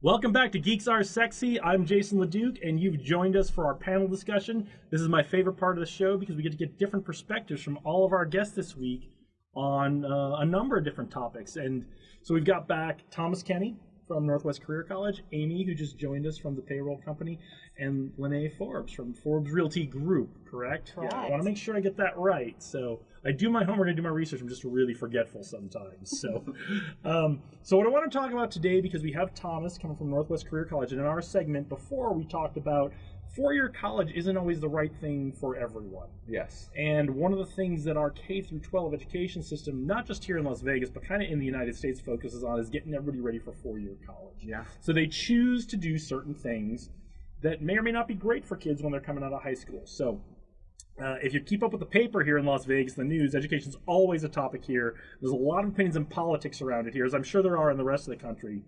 Welcome back to Geeks Are Sexy. I'm Jason LeDuc, and you've joined us for our panel discussion. This is my favorite part of the show because we get to get different perspectives from all of our guests this week on uh, a number of different topics. And so we've got back Thomas Kenny from Northwest Career College, Amy, who just joined us from the payroll company, and Lene Forbes from Forbes Realty Group, correct? Correct. Yeah, I want to make sure I get that right. So I do my homework, I do my research. I'm just really forgetful sometimes. So, um, so what I want to talk about today, because we have Thomas coming from Northwest Career College, and in our segment before we talked about four-year college isn't always the right thing for everyone. Yes. And one of the things that our K through 12 education system, not just here in Las Vegas, but kind of in the United States, focuses on is getting everybody ready for four-year college. Yeah. So they choose to do certain things that may or may not be great for kids when they're coming out of high school. So uh, if you keep up with the paper here in Las Vegas, the news, education's always a topic here. There's a lot of opinions and politics around it here, as I'm sure there are in the rest of the country.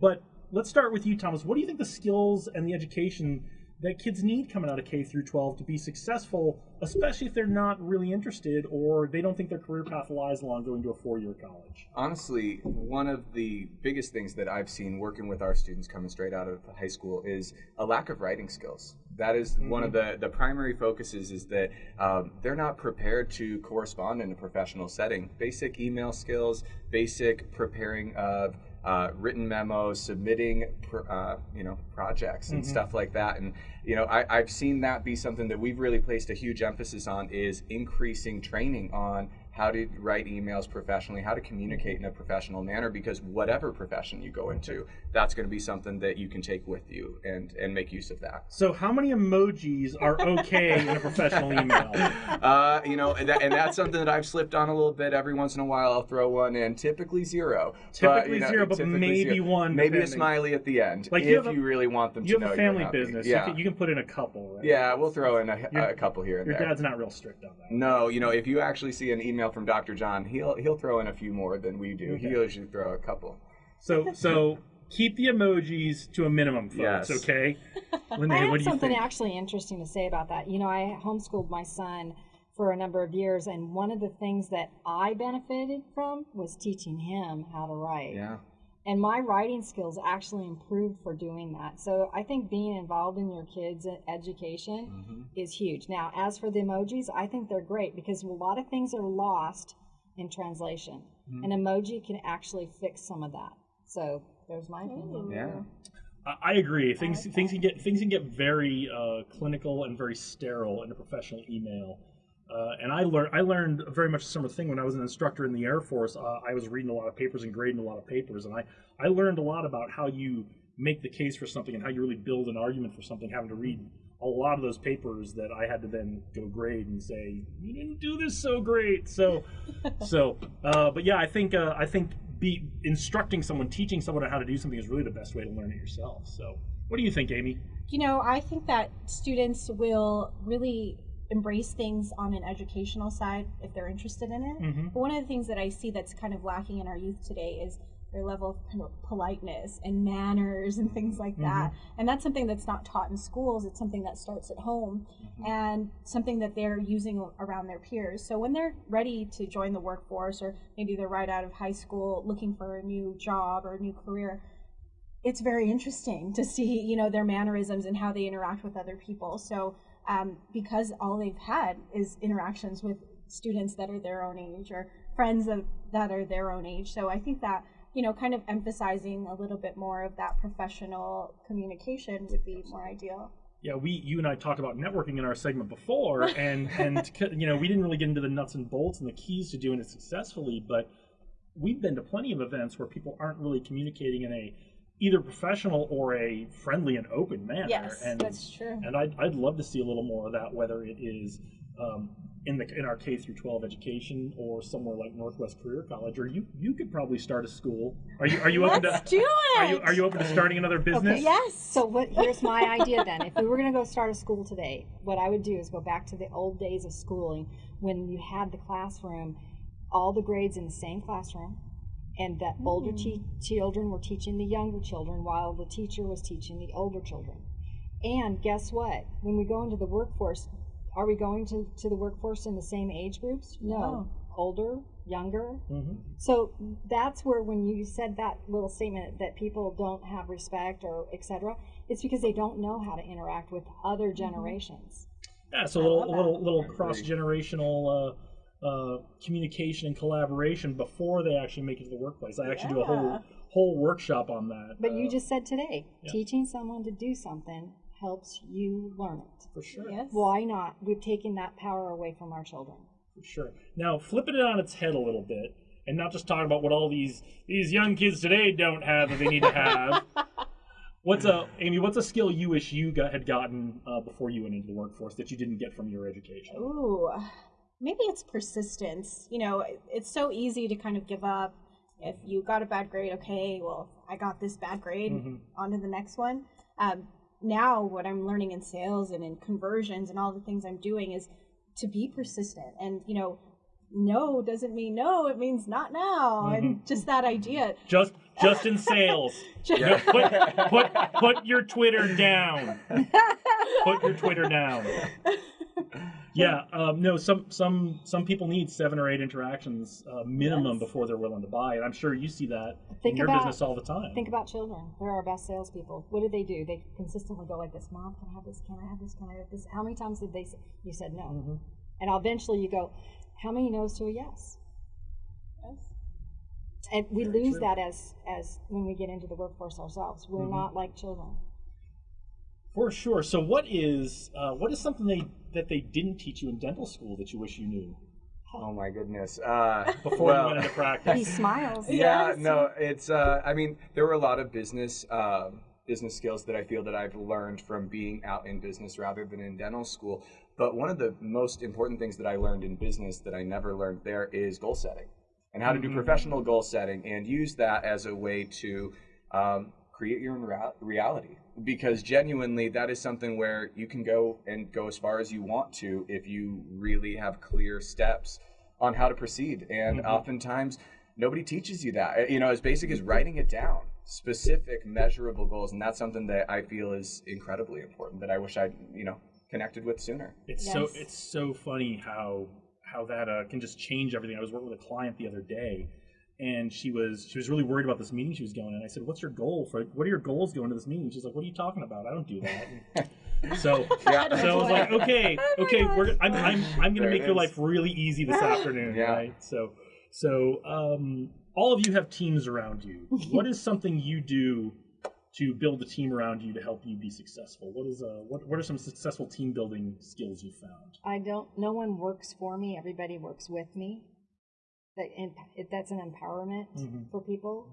But let's start with you, Thomas. What do you think the skills and the education that kids need coming out of K through 12 to be successful, especially if they're not really interested or they don't think their career path lies along going to a four-year college? Honestly, one of the biggest things that I've seen working with our students coming straight out of high school is a lack of writing skills. That is one of the, the primary focuses is that um, they're not prepared to correspond in a professional setting. Basic email skills, basic preparing of uh, written memos, submitting, pr- uh, you know, projects and stuff like that. And you know, I, I've seen that be something that we've really placed a huge emphasis on is increasing training on how to write emails professionally, how to communicate in a professional manner. Because whatever profession you go into, that's going to be something that you can take with you and and make use of that. So, how many emojis are okay in a professional email? Uh, you know, and, that, and that's something that I've slipped on a little bit. Every once in a while, I'll throw one in. Typically zero. Typically you know, zero, but typically maybe zero. one, Maybe a smiley at the end, Like, if you you, a- really want them You to have know a you're family business. Yeah. You, can, you can put in a couple, right? yeah, we'll throw in a, Your- a couple here and Your there. dad's not real strict on that. No, you know, if you actually see an email from Dr. John, he'll he'll throw in a few more than we do. He usually throw a couple. So, so keep the emojis to a minimum, folks. Yes. Okay. Lene, I what have do you something think? actually interesting to say about that. You know, I homeschooled my son for a number of years, and one of the things that I benefited from was teaching him how to write. Yeah. And my writing skills actually improved for doing that. So I think being involved in your kids' education Mm-hmm. is huge. Now, as for the emojis, I think they're great because a lot of things are lost in translation. Mm-hmm. An emoji can actually fix some of that. So there's my opinion. Yeah. I- I agree. Things things can get things can get very uh, clinical and very sterile in a professional email. Uh, and I learned I learned very much a similar thing when I was an instructor in the Air Force. Uh, I was reading a lot of papers and grading a lot of papers, and I I learned a lot about how you make the case for something and how you really build an argument for something. Having to read a lot of those papers that I had to then go grade and say you didn't do this so great. So so uh, but yeah, I think uh, I think be instructing someone, teaching someone how to do something is really the best way to learn it yourself. So what do you think, Amy? You know, I think that students will really embrace things on an educational side if they're interested in it. Mhm. But one of the things that I see that's kind of lacking in our youth today is their level of of politeness and manners and things like that. And that's something that's not taught in schools. It's something that starts at home and something that they're using around their peers. So when they're ready to join the workforce or maybe they're right out of high school looking for a new job or a new career, it's very interesting to see you know their mannerisms and how they interact with other people so um, because all they've had is interactions with students that are their own age or friends of, that are their own age. So i think that you know kind of emphasizing a little bit more of that professional communication would be more ideal. Yeah, we you and I talked about networking in our segment before, and and you know we didn't really get into the nuts and bolts and the keys to doing it successfully, but we've been to plenty of events where people aren't really communicating in a either professional or a friendly and open manner. Yes, and, that's true. And I'd, I'd love to see a little more of that, whether it is um, in the in our K through 12 education or somewhere like Northwest Career College, or you you could probably start a school. Are you are you open let's to do it are you are you open to starting another business? Okay, yes So what? Here's my idea then. If we were going to go start a school today, what I would do is go back to the old days of schooling when you had the classroom, all the grades in the same classroom, and the older te- children were teaching the younger children while the teacher was teaching the older children. And guess what? When we go into the workforce, are we going to, to the workforce in the same age groups? No. No. older, younger. Mhm. So that's where when you said that little statement that people don't have respect or etc. It's because they don't know how to interact with other generations. Yeah, so a little, little, little cross generational uh, uh, communication and collaboration before they actually make it to the workplace. I actually do a whole whole workshop on that. But uh, you just said today, yeah. teaching someone to do something helps you learn it. for sure, Yes. Why not? We've taken that power away from our children. for sure. Now flipping it on its head a little bit, and not just talking about what all these these young kids today don't have that they need to have. What's a Amy? What's a skill you wish you got, had gotten uh, before you went into the workforce that you didn't get from your education? Ooh, maybe it's persistence. You know, it's so easy to kind of give up. If you got a bad grade, okay, well, I got this bad grade, Mhm. on to the next one. Um, now, what I'm learning in sales and in conversions and all the things I'm doing is to be persistent. And, you know, no doesn't mean no, it means not now. And just that idea. Just just in sales. Yeah. put, put put your Twitter down. Put your Twitter down. Yeah, um, no. Some some some people need seven or eight interactions uh, minimum Yes. before they're willing to buy, and I'm sure you see that Think in your about- business all the time. Think about children. They're our best salespeople. What do they do? They consistently go like this, Mom, can I have this? Can I have this? Can I have this? How many times did they say, you said no? Mhm. And eventually you go, how many no's to a yes? Yes. And we Very lose true. that as, as when we get into the workforce ourselves. We're Mhm. not like children. For sure. So, what is uh, what is something they that they didn't teach you in dental school that you wish you knew Oh my goodness. Uh, before well, you went into practice, He practice? smiles. yeah Yes. no it's uh i mean there were a lot of business um business skills that i feel that i've learned from being out in business rather than in dental school but one of the most important things that i learned in business that i never learned there is goal setting and how to do Mhm. professional goal setting and use that as a way to um, create your own reality. Because genuinely that is something where you can go and go as far as you want to if you really have clear steps on how to proceed. And Mhm. oftentimes nobody teaches you that. You know as basic as writing it down specific measurable goals and that's something that i feel is incredibly important that i wish i'd you know connected with sooner. It's so it's so funny how how that uh, can just change everything. I was working with a client the other day, and she was she was really worried about this meeting she was going in. I said, "What's your goal for? What are your goals going to this meeting?" She's like, "What are you talking about? I don't do that." And so yeah so I was like, okay, Oh okay, we're, I'm, I'm, I'm gonna it make your life really easy this afternoon, Yeah. right? So, so um, all of you have teams around you. what is something you do to build a team around you to help you be successful? What is uh, what, what are some successful team building skills you found? I don't. No one works for me. Everybody works with me. That emp- that's an empowerment Mhm. for people,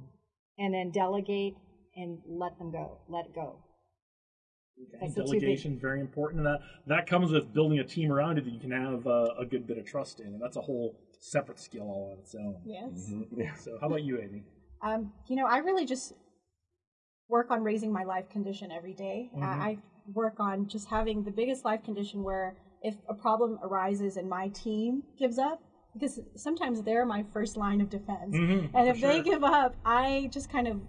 and then delegate and let them go. Let go. That's the Delegation very important, and that that comes with building a team around you that you can have uh, a good bit of trust in, and that's a whole separate skill all on its own. Yes. Mhm. yeah So, how about you, Amy? Um, you know, I really just work on raising my life condition every day. I- Mhm. I work on just having the biggest life condition where if a problem arises and my team gives up, because sometimes they're my first line of defense. Mhm, and if they give up, I just kind of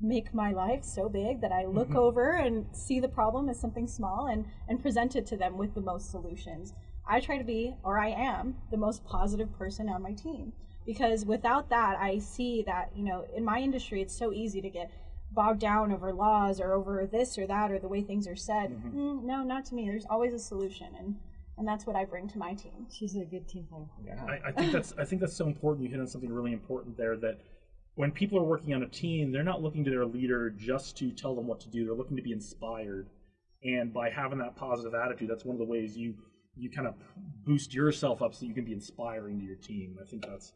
make my life so big that I look Mhm. over and see the problem as something small and, and present it to them with the most solutions. I try to be, or I am, the most positive person on my team. Because without that, I see that, you know, in my industry, it's so easy to get bogged down over laws or over this or that or the way things are said. Mhm. Mm, no, not to me. There's always a solution. And, and that's what I bring to my team. She's a good team player. yeah I, I think that's I think that's so important. You hit on something really important there. That when people are working on a team, they're not looking to their leader just to tell them what to do. They're looking to be inspired, and by having that positive attitude, that's one of the ways you you kind of boost yourself up so you can be inspiring to your team. I think that's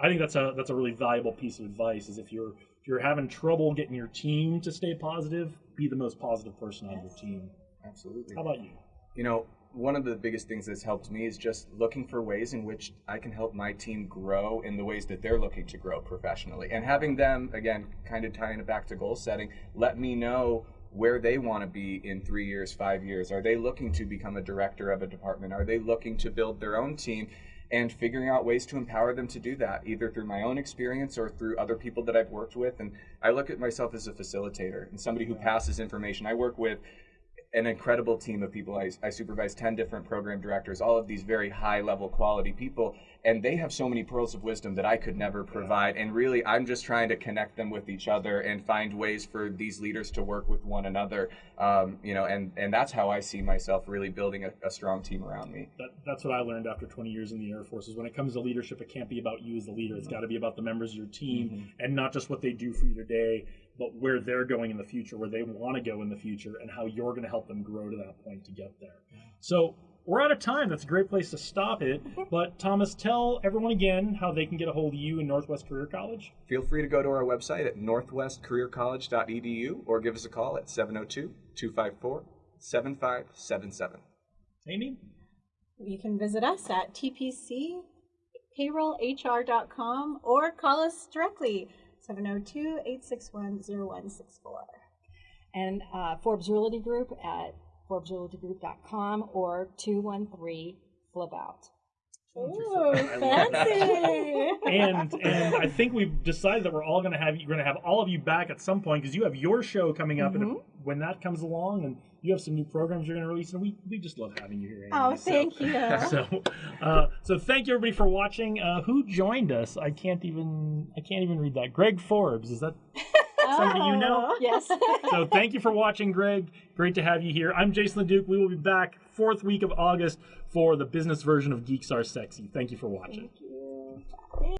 I think that's a that's a really valuable piece of advice. Is if you're if you're having trouble getting your team to stay positive, be the most positive person on your team. absolutely How about you? You know, one of the biggest things that's helped me is just looking for ways in which I can help my team grow in the ways that they're looking to grow professionally. And having them, again, kind of tying it back to goal setting, let me know where they want to be in three years, five years. Are they looking to become a director of a department? Are they looking to build their own team? And figuring out ways to empower them to do that, either through my own experience or through other people that I've worked with. And I look at myself as a facilitator and somebody who passes information. I work with an incredible team of people. I, I supervise 10 different program directors, all of these very high level quality people, and they have so many pearls of wisdom that I could never provide. And really, I'm just trying to connect them with each other and find ways for these leaders to work with one another. Um, you know, and, and that's how I see myself really building a, a strong team around me. That, that's what I learned after 20 years in the Air Force is when it comes to leadership, it can't be about you as the leader. It's got to be about the members of your team and not just what they do for you today, but where they're going in the future, where they want to go in the future, and how you're going to help them grow to that point to get there. So we're out of time. That's a great place to stop it. But Thomas, tell everyone again how they can get a hold of you in Northwest Career College. Feel free to go to our website at northwestcareercollege.edu or give us a call at 702 254 7577. Amy? You can visit us at tpcpayrollhr.com or call us directly 702-861-0164. And uh, Forbes Realty Group at forbesrealtygroup.com or 213 flip out. Ooh, fancy! and and I think we've decided that we're all going to have you're going to have all of you back at some point because you have your show coming up, and Mm-hmm. if, when that comes along, and you have some new programs you're going to release, and we, we just love having you here. Amy. Oh, So- thank you. So, uh, so thank you everybody for watching. Uh, who joined us? I can't even I can't even read that. Greg Forbes is that? somebody you know. Oh. Yes. so thank you for watching, Greg. Great to have you here. I'm Jason LeDuc. We will be back fourth week of August for the business version of Geeks Are Sexy. Thank you for watching.